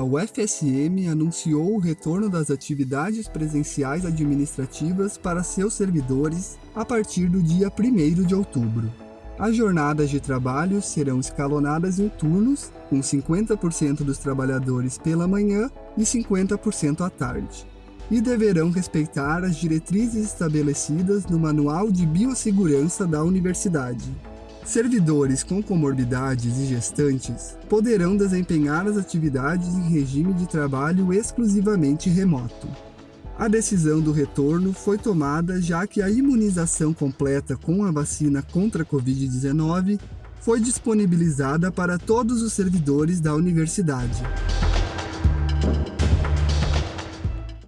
o FSM anunciou o retorno das atividades presenciais administrativas para seus servidores a partir do dia 1 de outubro. As jornadas de trabalho serão escalonadas em turnos, com 50% dos trabalhadores pela manhã e 50% à tarde, e deverão respeitar as diretrizes estabelecidas no Manual de Biossegurança da Universidade. Servidores com comorbidades e gestantes poderão desempenhar as atividades em regime de trabalho exclusivamente remoto. A decisão do retorno foi tomada já que a imunização completa com a vacina contra a Covid-19 foi disponibilizada para todos os servidores da universidade.